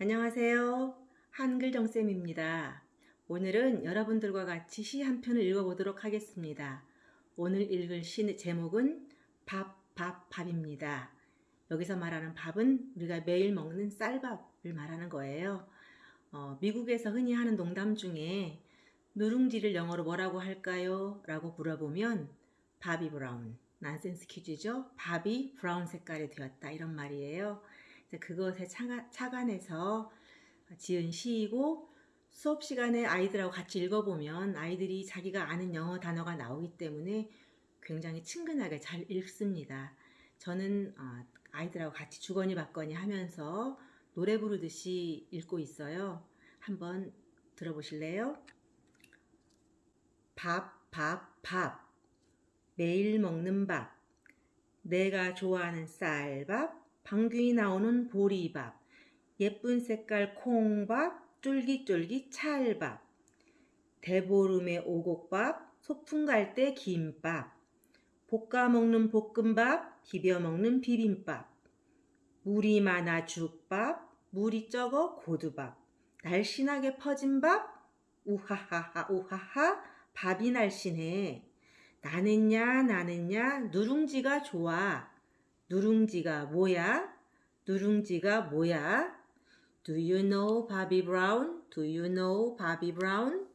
안녕하세요. 한글정쌤입니다. 오늘은 여러분들과 같이 시 한 편을 읽어보도록 하겠습니다. 오늘 읽을 시 제목은 밥, 밥, 밥입니다. 여기서 말하는 밥은 우리가 매일 먹는 쌀밥을 말하는 거예요. 어, 미국에서 흔히 하는 농담 중에 누룽지를 영어로 뭐라고 할까요? 라고 물어보면 바비 브라운, 난센스 퀴즈죠. 밥이 브라운 색깔이 되었다 이런 말이에요. 그것에 착안해서 지은 시이고 수업 시간에 아이들하고 같이 읽어보면 아이들이 자기가 아는 영어 단어가 나오기 때문에 굉장히 친근하게 잘 읽습니다. 저는 어, 아이들하고 같이 주거니 받거니 하면서 노래 부르듯이 읽고 있어요. 한번 들어보실래요? 밥, 밥, 밥. 매일 먹는 밥. 내가 좋아하는 쌀밥. 방귀 나오는 보리밥, 예쁜 색깔 콩밥, 쫄깃쫄깃 찰밥, 대보름에 오곡밥, 소풍 갈 때 김밥, 볶아 먹는 볶음밥, 비벼 먹는 비빔밥, 물이 많아 죽밥, 물이 적어 고두밥, 날씬하게 퍼진 밥, 우하하하 우하하 밥이 날씬해. 나는야 나는야 누룽지가 좋아. 누룽지가 뭐야? 누룽지가 뭐야? Do you know Bobby Brown? Do you know Bobby Brown?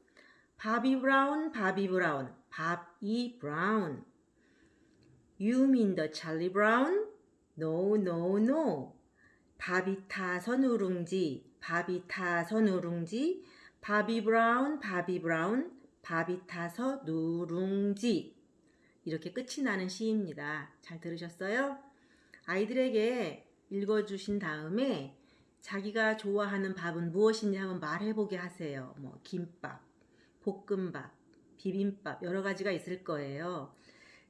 Bobby Brown, Bobby Brown, Bobby Brown. You mean the Charlie Brown? No, no, no. 밥이 타서 누룽지, 밥이 타서 누룽지, 바비 브라운, 바비 브라운, 밥이 타서 누룽지. 이렇게 끝이 나는 시입니다. 잘 들으셨어요? 아이들에게 읽어주신 다음에 자기가 좋아하는 밥은 무엇인지 한번 말해보게 하세요. 뭐 김밥, 볶음밥, 비빔밥 여러 가지가 있을 거예요.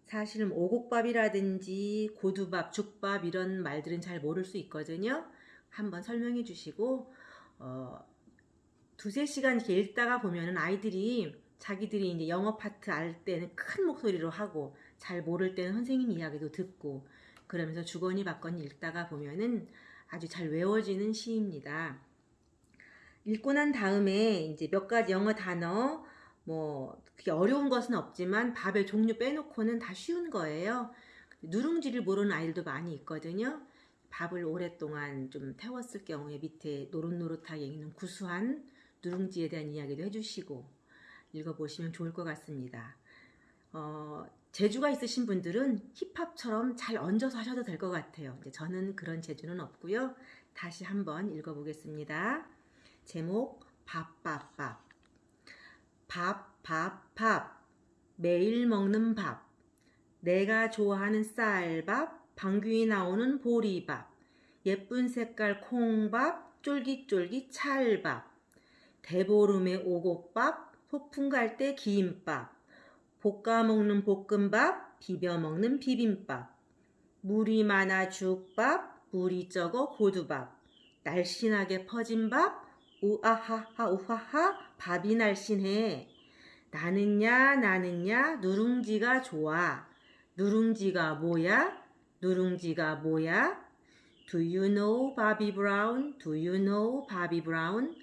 사실 오곡밥이라든지 고두밥, 죽밥 이런 말들은 잘 모를 수 있거든요. 한번 설명해 주시고 어, 두세 시간 이렇게 읽다가 보면은 아이들이 자기들이 이제 영어 파트 알 때는 큰 목소리로 하고 잘 모를 때는 선생님 이야기도 듣고 그러면서 주거니 받거니 읽다가 보면은 아주 잘 외워지는 시입니다. 읽고 난 다음에 이제 몇 가지 영어 단어 뭐 그게 어려운 것은 없지만 밥의 종류 빼놓고는 다 쉬운 거예요. 누룽지를 모르는 아이들도 많이 있거든요. 밥을 오랫동안 좀 태웠을 경우에 밑에 노릇노릇하게 있는 구수한 누룽지에 대한 이야기도 해주시고 읽어보시면 좋을 것 같습니다. 어, 재주가 있으신 분들은 힙합처럼 잘 얹어서 하셔도 될 것 같아요. 저는 그런 재주는 없고요. 다시 한번 읽어보겠습니다. 제목 밥밥밥 밥밥밥 매일 먹는 밥 내가 좋아하는 쌀밥 방귀 나오는 보리밥 예쁜 색깔 콩밥 쫄깃쫄깃 찰밥 대보름에 오곡밥 소풍 갈 때 김밥 볶아 먹는 볶음밥, 비벼 먹는 비빔밥, 물이 많아 죽밥, 물이 적어 고두밥, 날씬하게 퍼진 밥, 우아하하 우하하 밥이 날씬해. 나는야 나는야 누룽지가 좋아. 누룽지가 뭐야? 누룽지가 뭐야? Do you know Bobby Brown? Do you know Bobby Brown?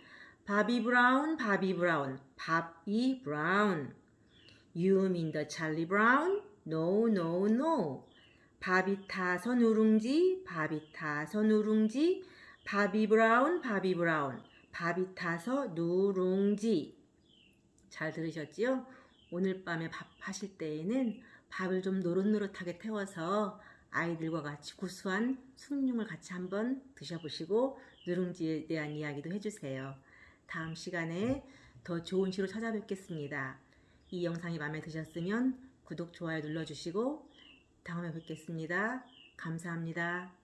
바비 브라운, 바비 브라운, 바비 브라운. You mean the Charlie Brown? No, no, no. 밥이 타서 누룽지, 밥이 타서 누룽지, 바비 브라운, 바비 브라운, 밥이 타서 누룽지. 잘 들으셨지요? 오늘 밤에 밥 하실 때에는 밥을 좀 노릇노릇하게 태워서 아이들과 같이 구수한 숭늉을 같이 한번 드셔보시고 누룽지에 대한 이야기도 해주세요. 다음 시간에 더 좋은 시로 찾아뵙겠습니다. 이 영상이 마음에 드셨으면 구독, 좋아요 눌러주시고 다음에 뵙겠습니다. 감사합니다.